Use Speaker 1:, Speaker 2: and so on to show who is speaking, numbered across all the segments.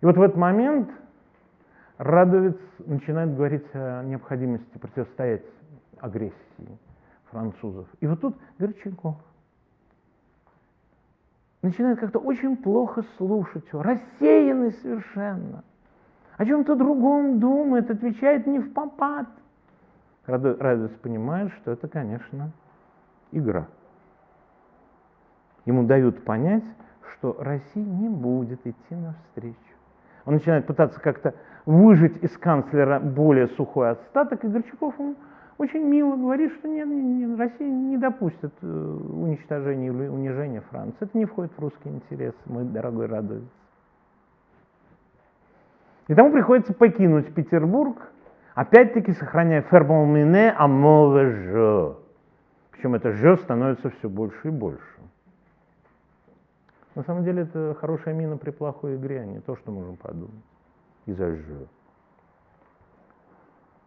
Speaker 1: И вот в этот момент Радовец начинает говорить о необходимости противостоять агрессии французов. И вот тут Горчаков начинает как-то очень плохо слушать его, рассеянный совершенно. О чем-то другом думает, отвечает не в попад. Радовец понимает, что это, конечно, игра. Ему дают понять, что Россия не будет идти навстречу. Он начинает пытаться как-то выжить из канцлера более сухой остаток, и Горчаков ему очень мило говорит, что нет, нет, Россия не допустит э, уничтожения или унижения Франции. Это не входит в русские интересы, мой дорогой Радовец. И тому приходится покинуть Петербург, опять-таки сохраняя фермон а mauvais jeu. Причем это «же» становится все больше и больше. На самом деле это хорошая мина при плохой игре, а не то, что можем подумать. Из-за «же».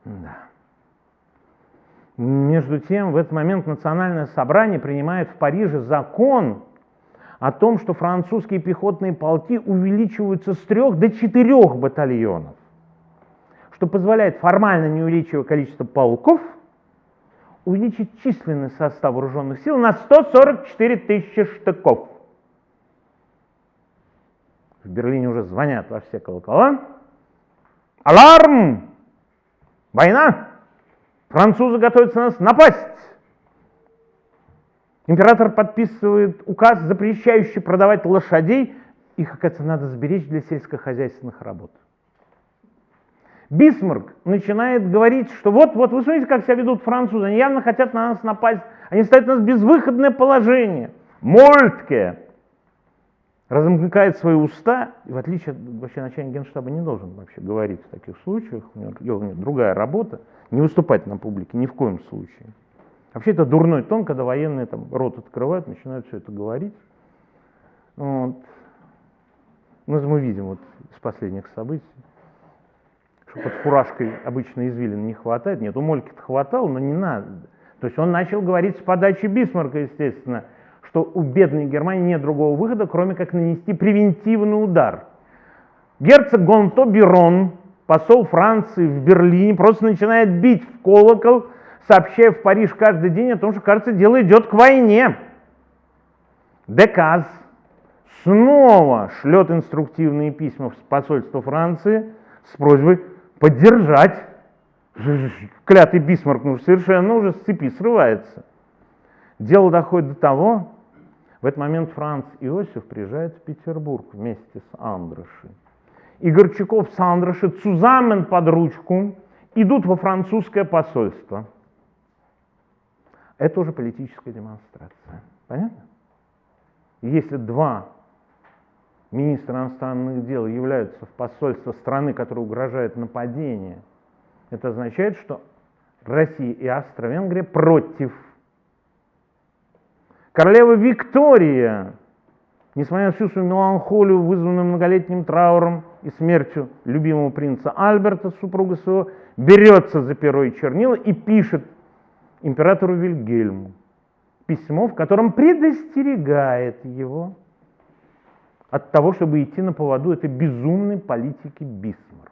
Speaker 1: Да. Между тем, в этот момент национальное собрание принимает в Париже закон о том, что французские пехотные полки увеличиваются с трех до четырех батальонов, что позволяет, формально не увеличивая количество полков, увеличить численный состав вооруженных сил на 144 тысячи штыков. В Берлине уже звонят во все колокола. Аларм! Война! Французы готовятся нас напасть! Император подписывает указ, запрещающий продавать лошадей. Их, оказывается, надо сберечь для сельскохозяйственных работ. Бисмарк начинает говорить, что вот, вот, вы смотрите, как себя ведут французы, они явно хотят на нас напасть, они ставят нас в безвыходное положение. Мольтке размыкает свои уста, и в отличие от вообще начальника генштаба не должен вообще говорить в таких случаях, у него, у него другая работа, не выступать на публике ни в коем случае. Вообще это дурной тон, когда военные там рот открывают, начинают все это говорить. Вот. Ну, мы видим вот из последних событий, что под фуражкой обычно извилин не хватает. Нет, у Мольки-то хватало, но не надо. То есть он начал говорить с подачи Бисмарка, естественно, что у бедной Германии нет другого выхода, кроме как нанести превентивный удар. Герцог Гонто Бирон, посол Франции в Берлине, просто начинает бить в колокол, сообщая в Париж каждый день о том, что, кажется, дело идет к войне. Деказ снова шлет инструктивные письма в посольство Франции с просьбой поддержать. Клятый Бисмарк ну, совершенно уже с цепи срывается. Дело доходит до того, в этот момент Франц Иосиф приезжает в Петербург вместе с Андрашей. И Горчаков с Андрашей цузамен под ручку идут во французское посольство – это уже политическая демонстрация. Понятно? Если два министра иностранных дел являются в посольство страны, которая угрожает нападение, это означает, что Россия и Австро-Венгрия против. Королева Виктория, несмотря на всю свою меланхолию, вызванную многолетним трауром и смертью любимого принца Альберта, супруга своего, берется за перо и чернила и пишет императору Вильгельму письмо, в котором предостерегает его от того, чтобы идти на поводу этой безумной политики Бисмарка.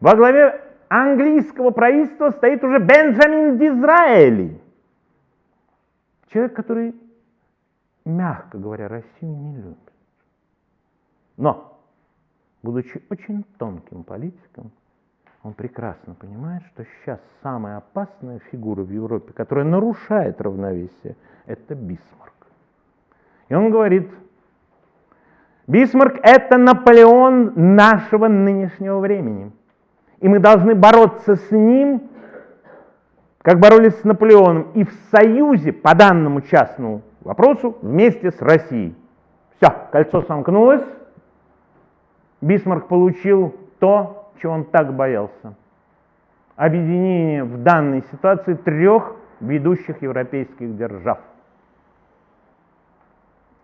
Speaker 1: Во главе английского правительства стоит уже Бенджамин Дизраэли, человек, который, мягко говоря, Россию не любит. Но, будучи очень тонким политиком, он прекрасно понимает, что сейчас самая опасная фигура в Европе, которая нарушает равновесие, это Бисмарк. И он говорит, Бисмарк – это Наполеон нашего нынешнего времени. И мы должны бороться с ним, как боролись с Наполеоном, и в союзе по данному частному вопросу вместе с Россией. Все, кольцо сомкнулось, Бисмарк получил то, чего он так боялся. Объединение в данной ситуации трех ведущих европейских держав.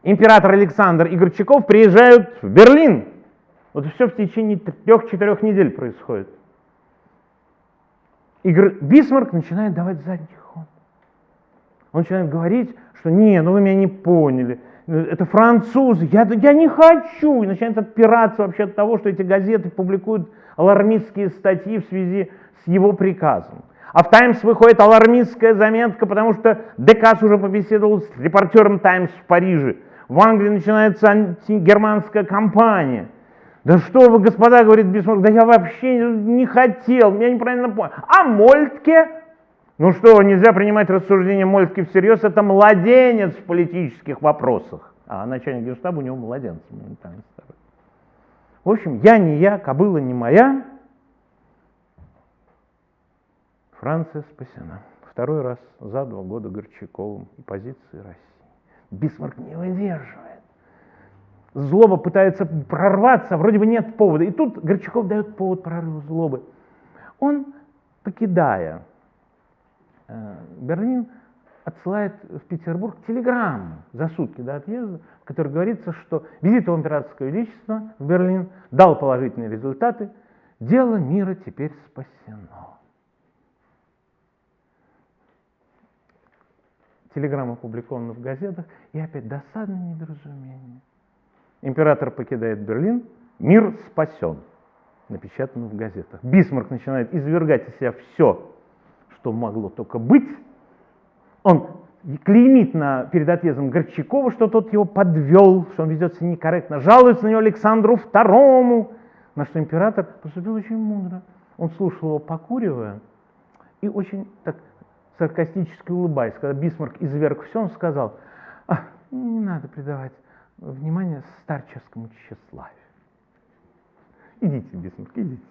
Speaker 1: Император Александр и Горчаков приезжают в Берлин. Вот все в течение трех-четырех недель происходит. И Бисмарк начинает давать задний ход. Он начинает говорить, что не, ну вы меня не поняли. это французы, я, я не хочу, и начинает отпираться вообще от того, что эти газеты публикуют алармистские статьи в связи с его приказом. А в «Таймс» выходит алармистская заметка, потому что Декас уже побеседовал с репортером «Таймс» в Париже. В Англии начинается антигерманская кампания. Да что вы, господа, говорит Бисмарк, да я вообще не хотел, меня неправильно понял. А Мольтке? Ну что, нельзя принимать рассуждения Мольтке всерьез, это младенец в политических вопросах. А начальник генштаба у него младенец. В общем, я не я, кобыла не моя, Франция спасена. Второй раз за два года Горчаковым и позиции России. Бисмарк не выдерживает. Злоба пытается прорваться, вроде бы нет повода. И тут Горчаков дает повод прорыва злобы. Он, покидая э, Берлин, отсылает в Петербург телеграмму за сутки до отъезда, в которой говорится, что визит его императорского величества в Берлин дал положительные результаты, дело мира теперь спасено. телеграмма опубликована в газетах, и опять досадное недоразумение. Император покидает Берлин, мир спасен, напечатано в газетах. Бисмарк начинает извергать из себя все, что могло только быть. Он клеймит на, перед отъездом Горчакова, что тот его подвел, что он ведет себя некорректно, жалуется на него Александру II, на что император поступил очень мудро. Он слушал его, покуривая, и очень так саркастически улыбаясь, когда Бисмарк изверг все, он сказал, а, не надо придавать внимание старческому тщеславию. Идите, Бисмарк, идите.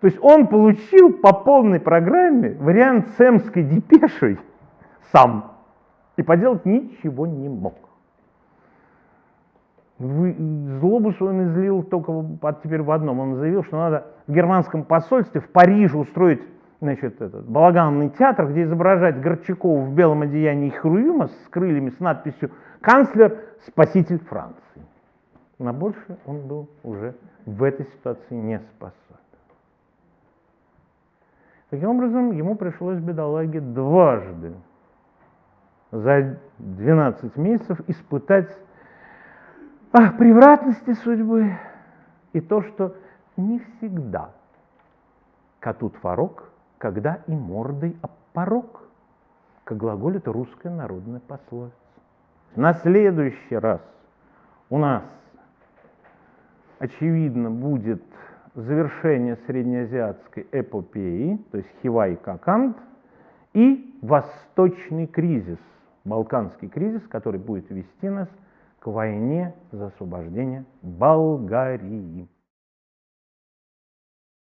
Speaker 1: То есть он получил по полной программе вариант с эмской депешей сам и поделать ничего не мог. Злобу свою он излил только теперь в одном. Он заявил, что надо в германском посольстве в Париже устроить значит, этот балаганный театр, где изображать Горчакова в белом одеянии Хруюма с крыльями, с надписью «Канцлер, спаситель Франции». На больше он был уже в этой ситуации не способен. Таким образом, ему пришлось бедолаге дважды за 12 месяцев испытать а, превратности судьбы и то, что не всегда коту творог когда и мордой об порог, как глаголит русская народная пословица. На следующий раз у нас, очевидно, будет завершение среднеазиатской эпопеи, то есть Хива и Какант, и восточный кризис, балканский кризис, который будет вести нас к войне за освобождение Болгарии.